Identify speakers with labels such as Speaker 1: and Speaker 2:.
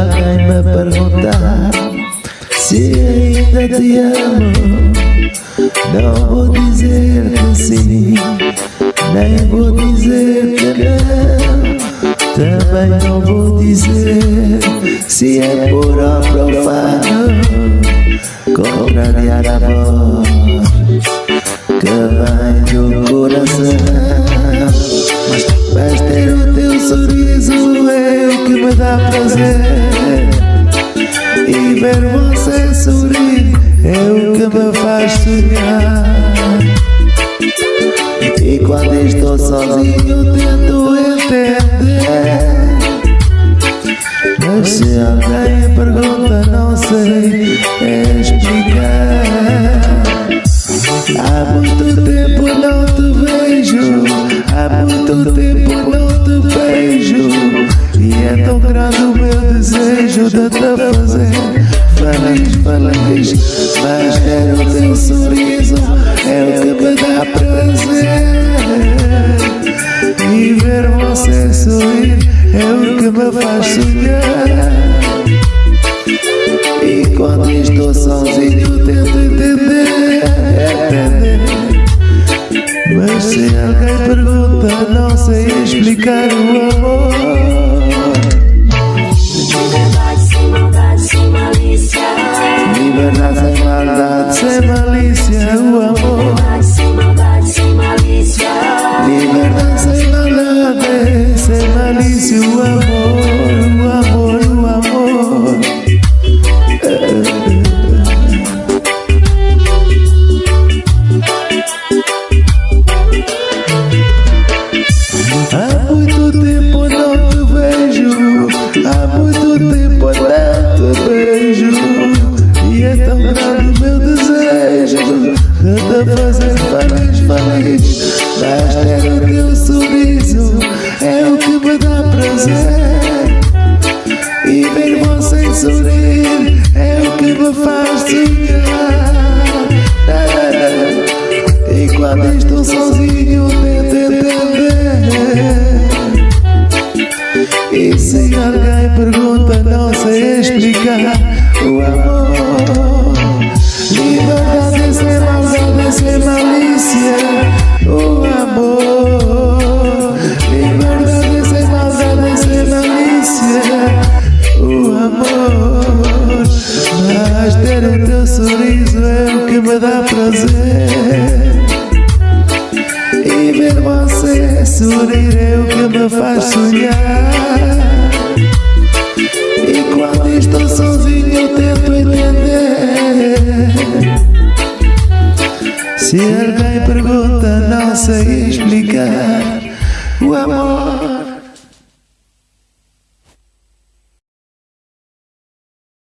Speaker 1: Alguém me perguntar se ainda te amo, não vou dizer que sim, nem vou dizer que não. Também não vou dizer se é puro ou profano Contrariar a voz que vem ver você sorrir é o que me faz sonhar. E quando estou sozinho tento entender. Mas se alguém pergunta não sei explicar. Há muito tempo não te vejo Há muito tempo não te vejo. E é tão grande o meu desejo de te fazer feliz Mas ter o teu sorriso É o que me dá prazer. E ver você sorrir É o que me faz sonhar. E quando estou sozinho tento entender Entender. Mas se alguém pergunta Não sei explicar o amor me faz sonhar. E quando estou sozinho tento entender. E se alguém pergunta não sei explicar O amor. Liberdade sem maldade, sem malícia O amor. Liberdade sem maldade, sem malícia O amor sorriso é o que me dá prazer. E ver você sorrir é o que me faz sonhar. E quando estou sozinho eu tento entender. Se alguém pergunta não sei explicar. O amor